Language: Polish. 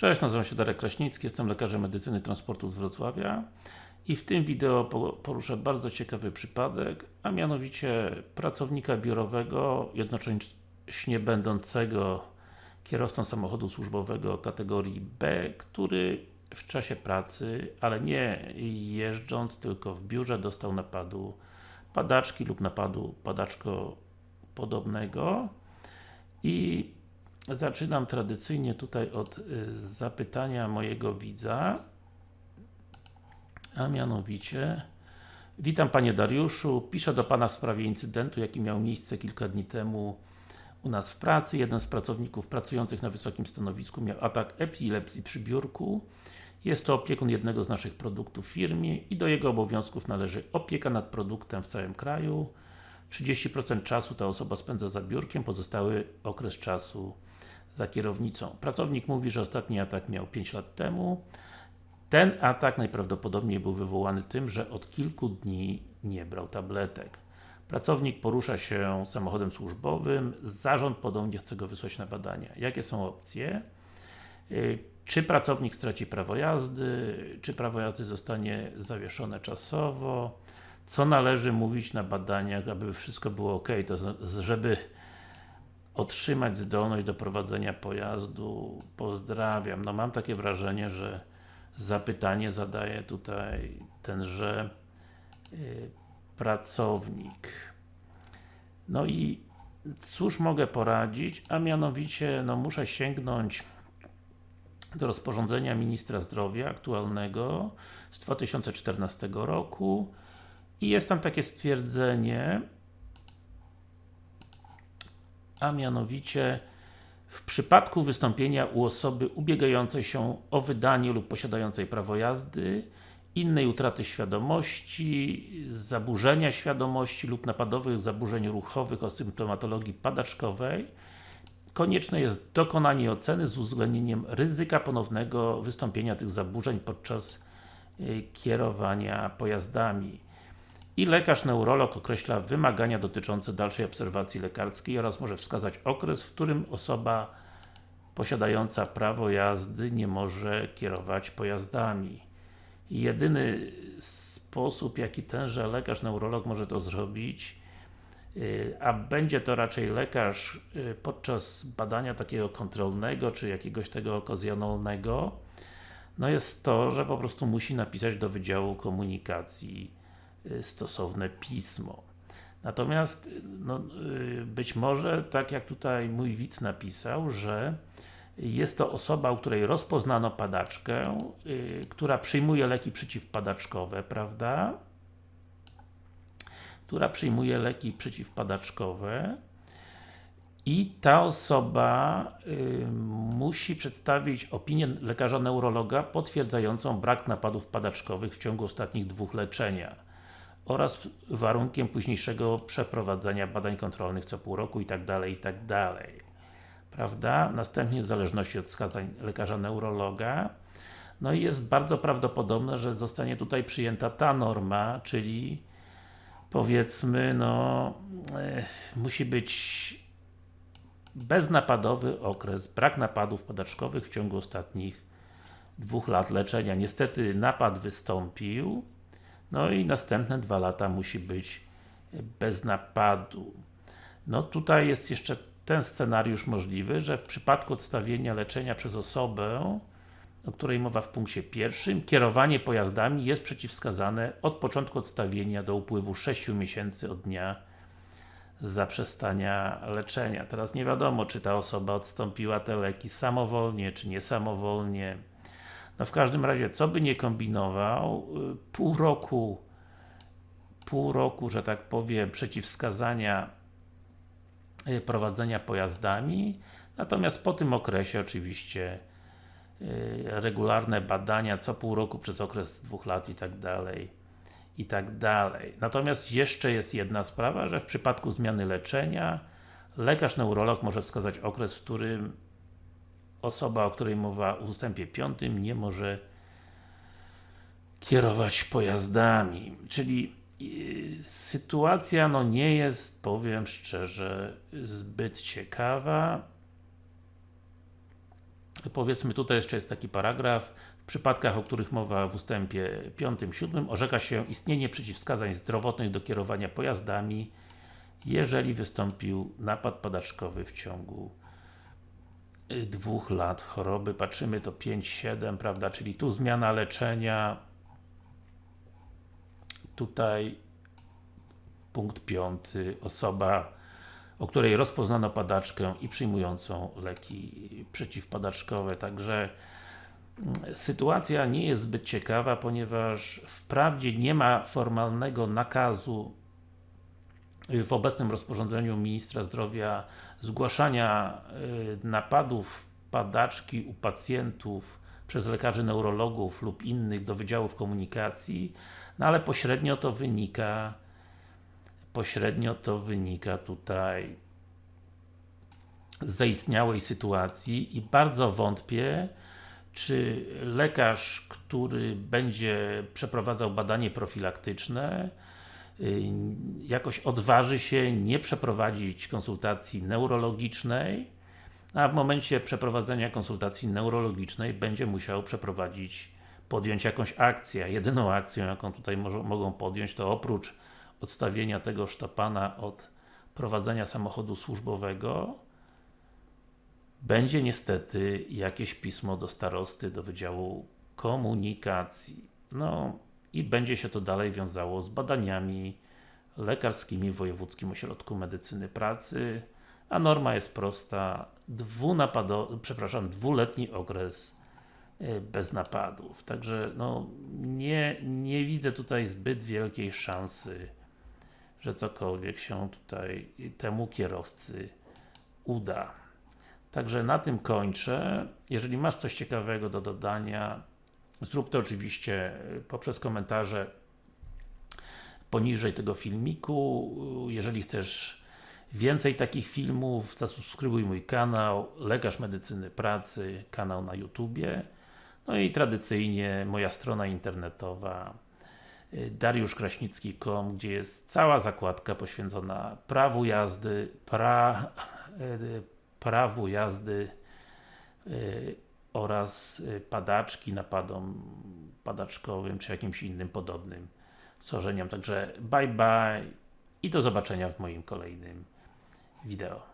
Cześć, nazywam się Darek Kraśnicki, jestem lekarzem medycyny transportu z Wrocławia i w tym wideo poruszę bardzo ciekawy przypadek, a mianowicie pracownika biurowego, jednocześnie będącego kierowcą samochodu służbowego kategorii B, który w czasie pracy, ale nie jeżdżąc, tylko w biurze dostał napadu padaczki lub napadu padaczko podobnego i Zaczynam tradycyjnie tutaj od y, zapytania mojego widza, a mianowicie Witam Panie Dariuszu, piszę do Pana w sprawie incydentu, jaki miał miejsce kilka dni temu u nas w pracy. Jeden z pracowników pracujących na wysokim stanowisku miał atak epilepsji przy biurku. Jest to opiekun jednego z naszych produktów w firmie i do jego obowiązków należy opieka nad produktem w całym kraju. 30% czasu ta osoba spędza za biurkiem, pozostały okres czasu za kierownicą. Pracownik mówi, że ostatni atak miał 5 lat temu. Ten atak najprawdopodobniej był wywołany tym, że od kilku dni nie brał tabletek. Pracownik porusza się samochodem służbowym, zarząd podobnie chce go wysłać na badania. Jakie są opcje? Y, czy pracownik straci prawo jazdy? Czy prawo jazdy zostanie zawieszone czasowo? Co należy mówić na badaniach, aby wszystko było ok, to żeby otrzymać zdolność do prowadzenia pojazdu. Pozdrawiam. No mam takie wrażenie, że zapytanie zadaje tutaj tenże yy, pracownik. No i cóż mogę poradzić, a mianowicie no muszę sięgnąć do rozporządzenia Ministra Zdrowia aktualnego z 2014 roku i jest tam takie stwierdzenie, a mianowicie w przypadku wystąpienia u osoby ubiegającej się o wydanie lub posiadającej prawo jazdy innej utraty świadomości, zaburzenia świadomości lub napadowych zaburzeń ruchowych o symptomatologii padaczkowej konieczne jest dokonanie oceny z uwzględnieniem ryzyka ponownego wystąpienia tych zaburzeń podczas y, kierowania pojazdami i lekarz neurolog określa wymagania dotyczące dalszej obserwacji lekarskiej oraz może wskazać okres, w którym osoba posiadająca prawo jazdy nie może kierować pojazdami. Jedyny sposób, jaki tenże lekarz neurolog może to zrobić, y, a będzie to raczej lekarz y, podczas badania takiego kontrolnego, czy jakiegoś tego okazjonalnego, no jest to, że po prostu musi napisać do Wydziału Komunikacji stosowne pismo. Natomiast, no, y, być może, tak jak tutaj mój widz napisał, że jest to osoba, u której rozpoznano padaczkę, yy, która przyjmuje leki przeciwpadaczkowe, prawda? Która przyjmuje leki przeciwpadaczkowe i ta osoba yy, musi przedstawić opinię lekarza neurologa potwierdzającą brak napadów padaczkowych w ciągu ostatnich dwóch leczenia oraz warunkiem późniejszego przeprowadzenia badań kontrolnych co pół roku i tak dalej, i tak. Prawda? Następnie w zależności od wskazań lekarza neurologa no i jest bardzo prawdopodobne, że zostanie tutaj przyjęta ta norma, czyli powiedzmy, no e, musi być beznapadowy okres, brak napadów podaczkowych w ciągu ostatnich dwóch lat leczenia. Niestety napad wystąpił, no i następne dwa lata musi być bez napadu. No tutaj jest jeszcze ten scenariusz możliwy, że w przypadku odstawienia leczenia przez osobę, o której mowa w punkcie pierwszym, kierowanie pojazdami jest przeciwwskazane od początku odstawienia do upływu 6 miesięcy od dnia zaprzestania leczenia. Teraz nie wiadomo, czy ta osoba odstąpiła te leki samowolnie, czy niesamowolnie. No w każdym razie, co by nie kombinował, y, pół roku pół roku, że tak powiem, przeciwwskazania y, prowadzenia pojazdami, natomiast po tym okresie oczywiście y, regularne badania co pół roku przez okres dwóch lat i tak dalej i tak dalej. Natomiast jeszcze jest jedna sprawa, że w przypadku zmiany leczenia lekarz neurolog może wskazać okres, w którym osoba, o której mowa w ustępie 5 nie może kierować pojazdami. Czyli yy, sytuacja no nie jest, powiem szczerze, zbyt ciekawa. powiedzmy tutaj jeszcze jest taki paragraf w przypadkach, o których mowa w ustępie 5-7 orzeka się istnienie przeciwwskazań zdrowotnych do kierowania pojazdami jeżeli wystąpił napad padaczkowy w ciągu y, dwóch lat choroby, patrzymy to 5-7, prawda, czyli tu zmiana leczenia. Tutaj punkt piąty, osoba o której rozpoznano padaczkę i przyjmującą leki przeciwpadaczkowe, także mm, sytuacja nie jest zbyt ciekawa, ponieważ wprawdzie nie ma formalnego nakazu w obecnym rozporządzeniu Ministra Zdrowia zgłaszania y, napadów padaczki u pacjentów przez lekarzy neurologów lub innych do Wydziałów Komunikacji, no ale pośrednio to wynika pośrednio to wynika tutaj z zaistniałej sytuacji i bardzo wątpię, czy lekarz, który będzie przeprowadzał badanie profilaktyczne, jakoś odważy się nie przeprowadzić konsultacji neurologicznej, a w momencie przeprowadzenia konsultacji neurologicznej będzie musiał przeprowadzić, podjąć jakąś akcję. Jedyną akcją, jaką tutaj mogą podjąć, to oprócz odstawienia tego sztapana od prowadzenia samochodu służbowego będzie niestety jakieś pismo do starosty, do Wydziału Komunikacji. No i będzie się to dalej wiązało z badaniami lekarskimi w Wojewódzkim Ośrodku Medycyny Pracy, a norma jest prosta, dwunapado, przepraszam, dwuletni okres e, bez napadów. Także no, nie, nie widzę tutaj zbyt wielkiej szansy że cokolwiek się tutaj temu kierowcy uda. Także na tym kończę. Jeżeli masz coś ciekawego do dodania, zrób to oczywiście poprzez komentarze poniżej tego filmiku. Jeżeli chcesz więcej takich filmów, zasubskrybuj mój kanał Lekarz Medycyny Pracy, kanał na YouTubie. No i tradycyjnie moja strona internetowa dariuszkraśnicki.com, gdzie jest cała zakładka poświęcona prawu jazdy, pra, prawu jazdy oraz e, padaczki, napadom padaczkowym, czy jakimś innym podobnym schorzeniom. Także bye bye i do zobaczenia w moim kolejnym wideo.